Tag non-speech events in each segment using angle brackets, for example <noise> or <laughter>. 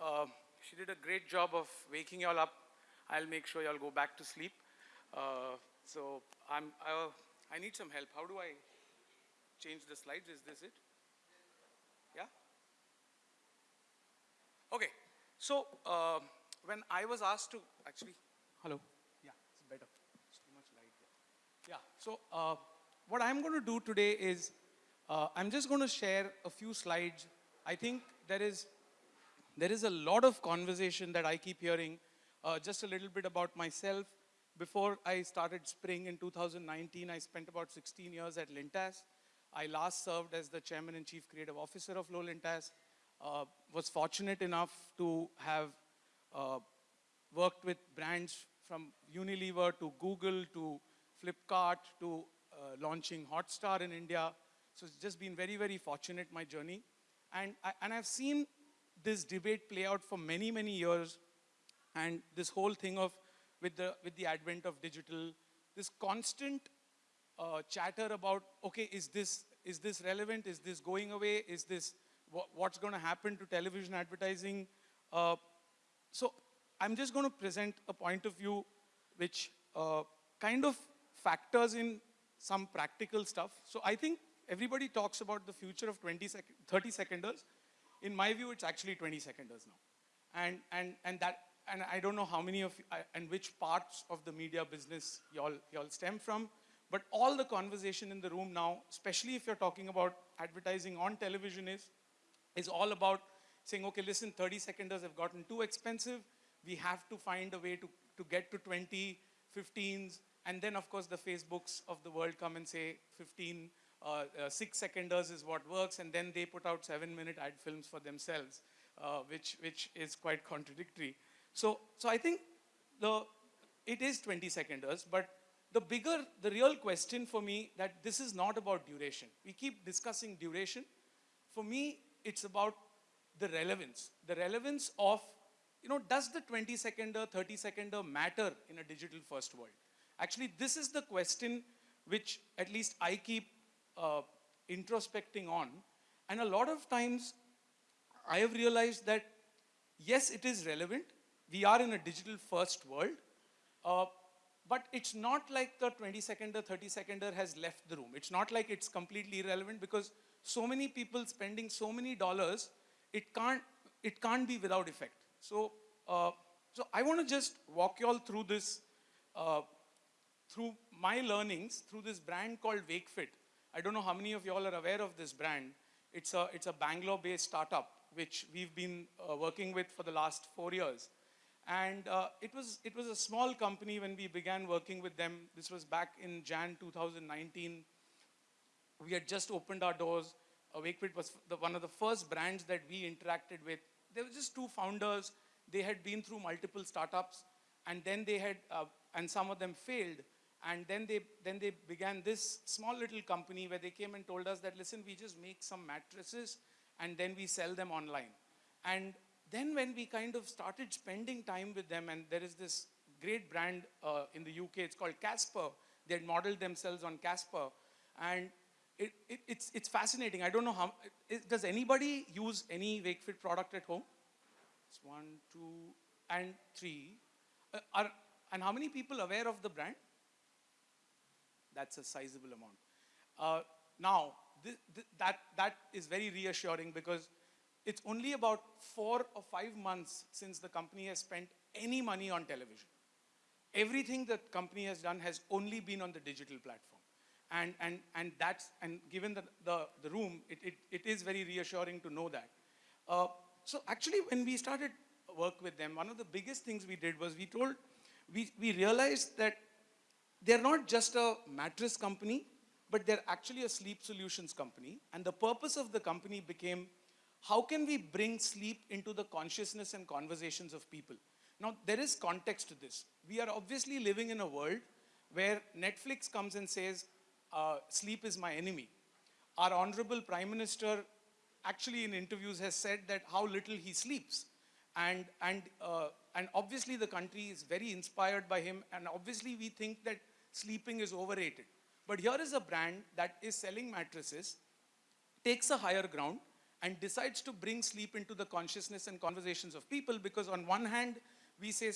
Uh, she did a great job of waking y'all up. I'll make sure y'all go back to sleep. Uh, so I'm, uh, I need some help. How do I change the slides? Is this it? Yeah? Okay. So uh, when I was asked to, actually, hello? Yeah, it's better. It's too much light there. Yeah, so uh, what I'm going to do today is uh, I'm just going to share a few slides. I think there is, there is a lot of conversation that I keep hearing. Uh, just a little bit about myself. Before I started Spring in 2019, I spent about 16 years at Lintas. I last served as the chairman and chief creative officer of Lowe Lintas. Uh, was fortunate enough to have uh, worked with brands from Unilever to Google to Flipkart to uh, launching Hotstar in India. So it's just been very, very fortunate, my journey. And, I, and I've seen this debate play out for many, many years. And this whole thing of, with the, with the advent of digital, this constant uh, chatter about, okay, is this, is this relevant? Is this going away? Is this, what's going to happen to television advertising? Uh, so I'm just going to present a point of view which uh, kind of factors in some practical stuff. So I think everybody talks about the future of 20 sec 30 seconders. In my view, it's actually 20 seconders now. And, and, and that, and I don't know how many of, you, and which parts of the media business y'all, y'all stem from, but all the conversation in the room now, especially if you're talking about advertising on television is, is all about saying, okay, listen, 30 seconders have gotten too expensive. We have to find a way to, to get to 20, 15s, and then of course the Facebooks of the world come and say 15, uh, uh, six seconders is what works, and then they put out seven minute ad films for themselves, uh, which, which is quite contradictory. So, so I think the, it is 20 seconders, but the bigger, the real question for me that this is not about duration. We keep discussing duration. For me, it's about the relevance. The relevance of, you know, does the 20 seconder, 30 seconder matter in a digital first world? Actually, this is the question which at least I keep uh, introspecting on. And a lot of times I have realized that yes, it is relevant. We are in a digital first world. Uh, but it's not like the 20 seconder, 30 seconder has left the room. It's not like it's completely irrelevant because so many people spending so many dollars, it can't, it can't be without effect. So, uh, so I want to just walk you all through this uh, through my learnings, through this brand called WakeFit. I don't know how many of y'all are aware of this brand. It's a, it's a Bangalore-based startup, which we've been uh, working with for the last four years. And uh, it, was, it was a small company when we began working with them. This was back in Jan 2019. We had just opened our doors. Uh, WakeFit was the, one of the first brands that we interacted with. There were just two founders. They had been through multiple startups, and then they had, uh, and some of them failed. And then they, then they began this small little company where they came and told us that, listen, we just make some mattresses and then we sell them online. And then when we kind of started spending time with them, and there is this great brand uh, in the UK, it's called Casper. They had modeled themselves on Casper. And it, it, it's, it's fascinating. I don't know how, it, does anybody use any WakeFit product at home? It's one, two, and three. Uh, are, and how many people aware of the brand? That's a sizable amount. Uh, now, th th that, that is very reassuring because it's only about four or five months since the company has spent any money on television. Everything the company has done has only been on the digital platform. And, and, and that's, and given the, the, the room, it, it, it is very reassuring to know that. Uh, so actually when we started work with them, one of the biggest things we did was we told, we, we realized that they're not just a mattress company, but they're actually a sleep solutions company. And the purpose of the company became, how can we bring sleep into the consciousness and conversations of people? Now, there is context to this. We are obviously living in a world where Netflix comes and says, uh, sleep is my enemy. Our honorable prime minister actually in interviews has said that how little he sleeps. And, and, uh, and obviously the country is very inspired by him and obviously we think that sleeping is overrated. But here is a brand that is selling mattresses, takes a higher ground and decides to bring sleep into the consciousness and conversations of people because on one hand, we say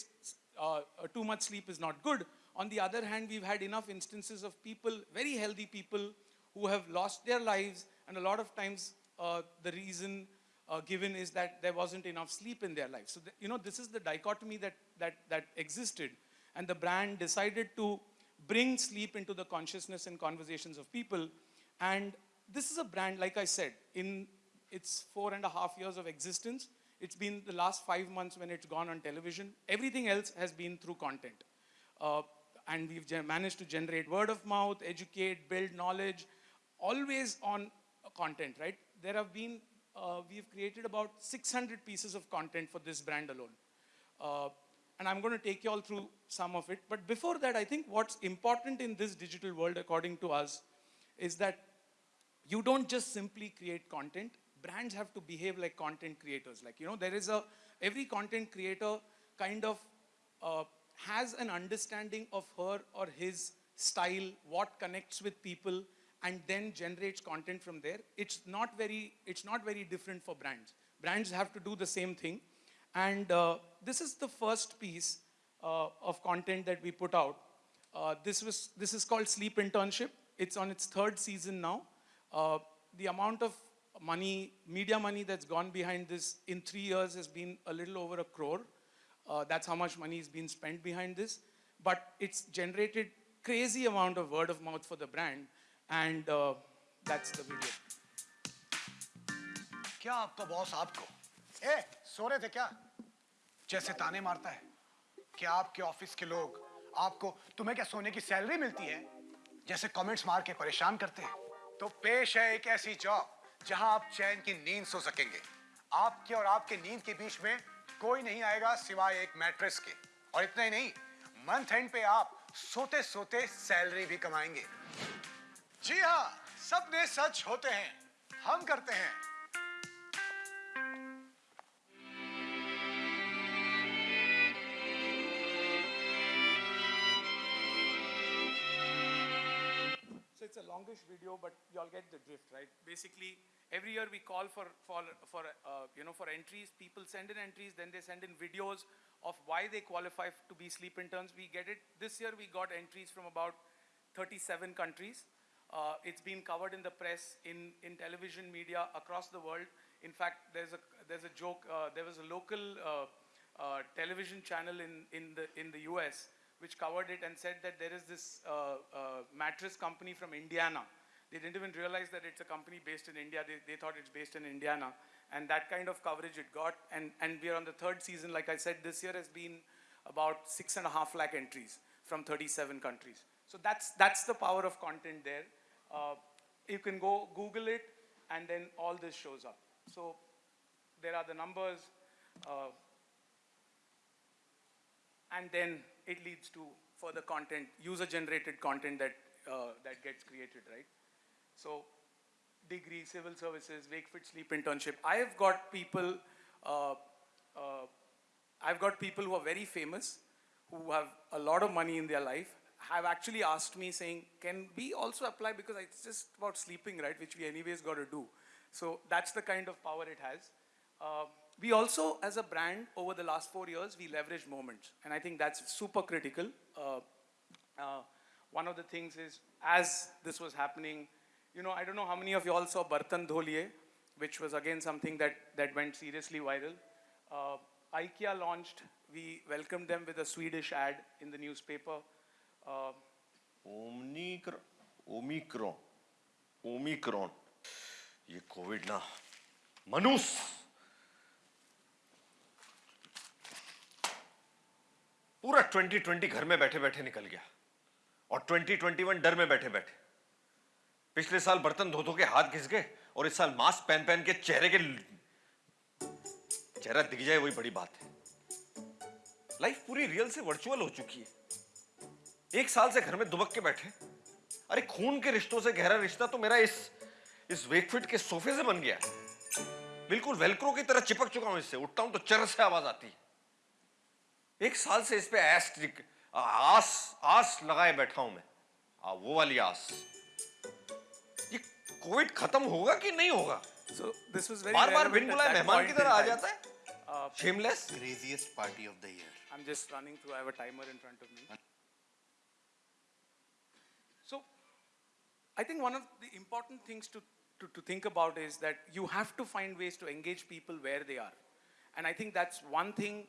uh, uh, too much sleep is not good. On the other hand, we've had enough instances of people, very healthy people, who have lost their lives, and a lot of times uh, the reason uh, given is that there wasn't enough sleep in their life. So, the, you know, this is the dichotomy that, that, that existed. And the brand decided to bring sleep into the consciousness and conversations of people. And this is a brand, like I said, in its four and a half years of existence, it's been the last five months when it's gone on television. Everything else has been through content. Uh, and we've managed to generate word of mouth, educate, build knowledge, always on content, right? There have been, uh, we've created about 600 pieces of content for this brand alone. Uh, and I'm going to take you all through some of it. But before that, I think what's important in this digital world, according to us, is that you don't just simply create content. Brands have to behave like content creators. Like, you know, there is a, every content creator kind of uh, has an understanding of her or his style, what connects with people, and then generates content from there. It's not very, it's not very different for brands. Brands have to do the same thing. And uh, this is the first piece uh, of content that we put out. Uh, this, was, this is called Sleep Internship. It's on its third season now. Uh, the amount of money, media money that's gone behind this in three years has been a little over a crore. Uh, that's how much money has been spent behind this. But it's generated crazy amount of word of mouth for the brand. And uh, that's the video. क्या आपका boss आपको ए, सो रहे थे क्या? जैसे ताने मारता है क्या आपके ऑफ़िस के लोग आपको, तुम्हें क्या सोने की सैलरी मिलती है? जैसे कमेंट्स मार के परेशान करते हैं। तो पेश है एक ऐसी जॉब जहाँ आप चैन की नींद सो सकेंगे। आपके और आपके नींद के बीच में कोई नहीं आएगा सिवाय एक मैट्रेस के। और इतना ही नहीं, मंथ एंड पे आप सोते सोते सैलरी भी कमाएँगे। जी हाँ सपने सच होते हैं। हम करते हैं। So it's a longish video, but you all get the drift, right? Basically, every year we call for, for, for uh, you know, for entries. People send in entries, then they send in videos of why they qualify to be sleep interns. We get it. This year we got entries from about 37 countries. Uh, it's been covered in the press, in, in television media across the world. In fact, there's a, there's a joke, uh, there was a local uh, uh television channel in, in, the, in the US which covered it and said that there is this uh, uh, mattress company from Indiana. They didn't even realize that it's a company based in India. They, they thought it's based in Indiana. And that kind of coverage it got. And, and we are on the third season. Like I said, this year has been about six and a half lakh entries from 37 countries. So that's, that's the power of content there. Uh, you can go Google it, and then all this shows up. So there are the numbers, uh, and then it leads to further content, user-generated content that, uh, that gets created, right? So degree, civil services, wake, fit, sleep internship. I have got people, uh, uh, I've got people who are very famous, who have a lot of money in their life, have actually asked me saying, can we also apply, because it's just about sleeping, right, which we anyways got to do. So that's the kind of power it has. Uh, we also, as a brand, over the last four years, we leverage moments. And I think that's super critical. Uh, uh, one of the things is, as this was happening, you know, I don't know how many of you all saw Bartan Dholiye, which was again something that, that went seriously viral. Uh, IKEA launched, we welcomed them with a Swedish ad in the newspaper. Uh, Omicron, Omicron, Omicron, ये Covid ना मनुष्य पूरा 2020 घर में बैठे बैठे निकल गया। और 2021 डर में बैठे बैठे पिछले साल बर्तन धो धो के हाथ घिस गए और इस साल मास्क पहन पहन के चेहरे के चेहरा दिख जाए, वही बड़ी बात है। लाइफ पूरी रियल से वर्चुअल हो चुकी है। एक साल से घर में दुबक के बैठे। अरे खून के रिश्तों से गहरा रिश्ता तो मेरा इस इस वेकफिट के सोफे से बन गया। बिल्कुल वेलक्रो की तरह चिपक चुका हूँ इससे। उठता हूँ तो चर से आवाज़ आती है। एक साल से इस पे आस आस लगाए बैठा हूँ मैं। आ, वो वाली आस। ये कोविड खत्म होगा कि नहीं होगा? So, this was very बार बार बिन बुलाए मेहमान की तरह आ जाता है। Shameless craziest party of the year I am just running through have a timer in front of me so I think one of the important things to To, to think about is that you have to find ways to engage people where they are. And I think that's one thing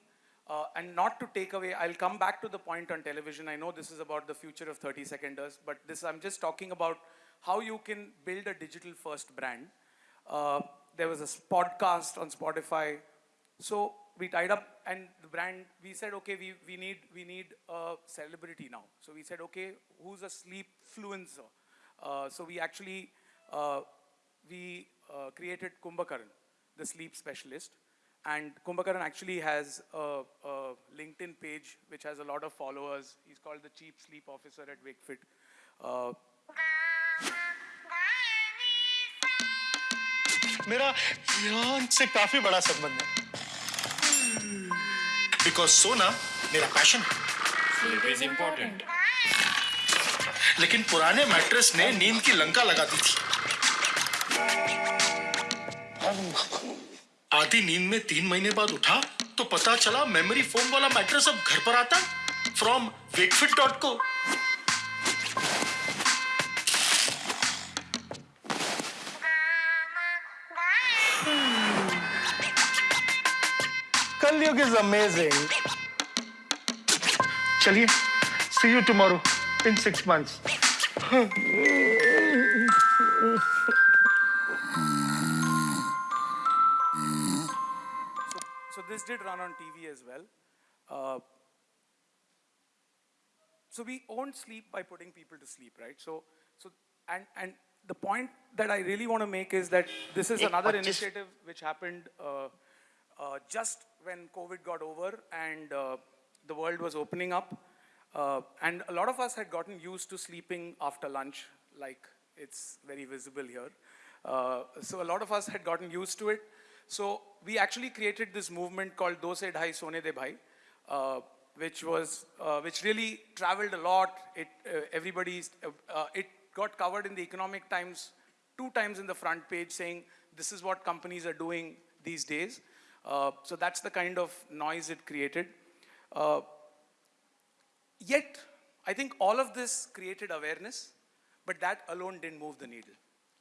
uh, and not to take away, I'll come back to the point on television. I know this is about the future of 30 seconders, but this, I'm just talking about how you can build a digital first brand. Uh, there was a podcast on Spotify. So we tied up and the brand, we said, okay, we, we, need, we need a celebrity now. So we said, okay, who's a sleep fluencer? Uh, so we actually, uh, we uh, created Kumbhakaran, the sleep specialist. And Kumbhakaran actually has a, a LinkedIn page which has a lot of followers. He's called the Chief Sleep Officer at Wakefit. Uh, मेरा Iran से काफी बड़ा संबंध है because सोना मेरा passion है Sleep is important. लेकिन पुराने मैट्रेस ने नींद की लंका लगा दी थी आधी नींद में तीन महीने बाद उठा तो पता चला मेमोरी फोम वाला मैट्रेस अब घर पर आता फ्रॉम वेकफिट डॉट को कलयुग इज़ अमेजिंग चलिए see you tomorrow in six months this did run on TV as well. Uh, so we owned sleep by putting people to sleep, right? So, so and and the point that I really want to make is that this is another initiative which happened uh, uh, just when COVID got over and uh, the world was opening up, uh, and a lot of us had gotten used to sleeping after lunch, like it's very visible here. Uh, so a lot of us had gotten used to it. So we actually created this movement called Do Se Dhai Sone De Bhai, uh, which was uh, which really traveled a lot. It uh, everybody's uh, uh, it got covered in the Economic Times two times in the front page, saying this is what companies are doing these days. Uh, so that's the kind of noise it created. Yet, I think all of this created awareness, but that alone didn't move the needle.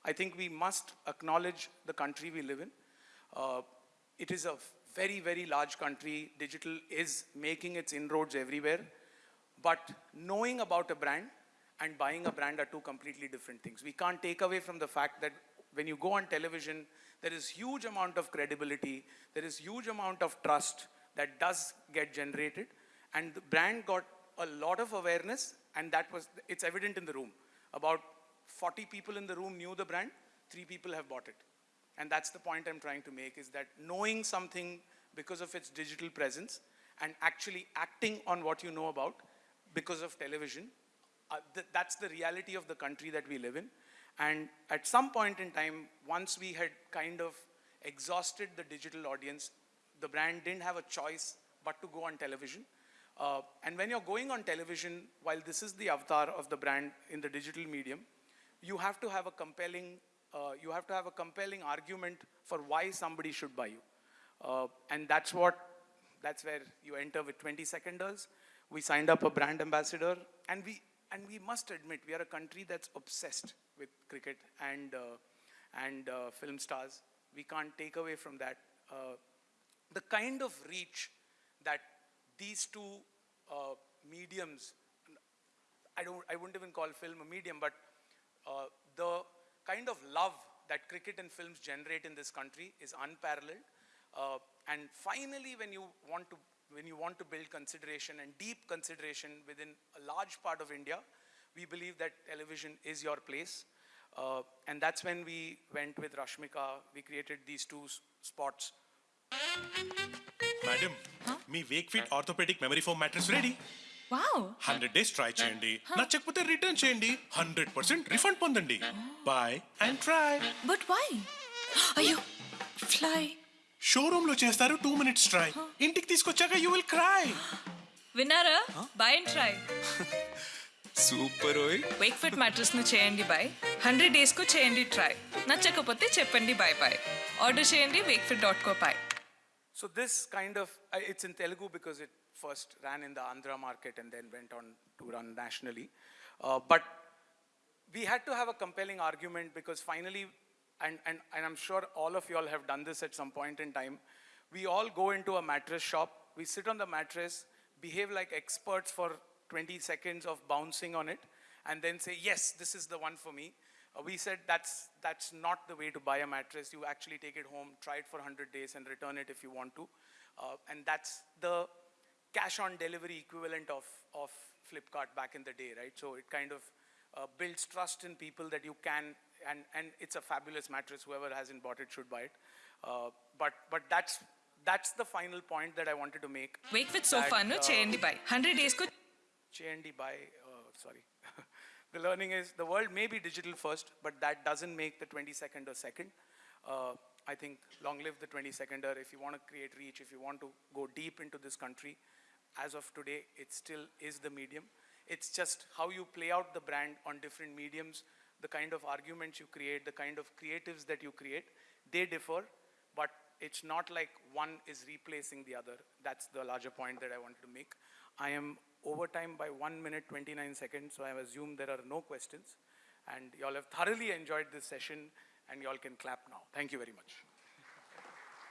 I think we must acknowledge the country we live in. Uh, it is a very, very large country. Digital is making its inroads everywhere. But knowing about a brand and buying a brand are two completely different things. We can't take away from the fact that when you go on television, there is huge amount of credibility, there is huge amount of trust that does get generated, and the brand got a lot of awareness, and that was it's evident in the room. About 40 people in the room knew the brand, three people have bought it. And that's the point I'm trying to make is that knowing something because of its digital presence and actually acting on what you know about because of television, uh, th- that's the reality of the country that we live in. And at some point in time, once we had kind of exhausted the digital audience, the brand didn't have a choice but to go on television. Uh, and when you're going on television, while this is the avatar of the brand in the digital medium, you have to have a compelling, uh, you have to have a compelling argument for why somebody should buy you. Uh, and that's what, that's where you enter with 20 seconders. We signed up a brand ambassador, and we, and we must admit, we are a country that's obsessed with cricket and, uh, and uh, film stars. We can't take away from that. The kind of reach that these two mediums, I, don't, I wouldn't even call film a medium, but uh, the kind of love that cricket and films generate in this country is unparalleled. Uh, and finally, when you want to when you want to build consideration and deep consideration within a large part of India, we believe that television is your place. Uh, and that's when we went with Rashmika. We created these two spots. Madam, huh? me Wakefit orthopedic memory foam mattress ready. Hundred days try చేయండి. నచ్చకపోతే return చేయండి. Hundred percent refund పొందండి. Buy and try but why అయ్యో fly షోరూమ్లో చేస్తారు two minutes try ఇంటికి తీసుకొచ్చాక you will cry విన్నారా? బై అండ్ ట్రై సూపర్ ఓయ్. వేక్ ఫిట్ మ్యాట్రెస్ను చేయండి బాయ్ హండ్రెడ్ డేస్కు చేయండి ట్రై నచ్చకపోతే చెప్పండి బాయ్ బాయ్ ఆర్డర్ చేయండి Wakefit dot co buy So this kind of, I- it's in Telugu because it first ran in the Andhra market and then went on to run nationally. Uh, But we had to have a compelling argument because finally, and, and, and I'm sure all of you all have done this at some point in time, we all go into a mattress shop, we sit on the mattress, behave like experts for 20 seconds of bouncing on it, and then say, yes, this is the one for me. Uh, we said that's, that's not the way to buy a mattress. You actually take it home, try it for 100 days, and return it if you want to. Uh, and that's the cash on delivery equivalent of, of Flipkart back in the day, right? So it kind of uh, builds trust in people that you can, and, and it's a fabulous mattress. Whoever hasn't bought it should buy it. Uh, but, but that's, that's the final point that I wanted to make. Wake with sofa, no? Uh, buy. 100 days. Ko- Chandi buy, uh, sorry. <laughs> the learning is the world may be digital first, but that doesn't make the 22nd or second. Uh, I think long live the 22nder. If you want to create reach, if you want to go deep into this country, as of today, it still is the medium. It's just how you play out the brand on different mediums, the kind of arguments you create, the kind of creatives that you create, they differ, but it's not like one is replacing the other. That's the larger point that I wanted to make. I am over time by 1 minute 29 seconds, so I assume there are no questions. And y'all have thoroughly enjoyed this session, and y'all can clap now. Thank you very much.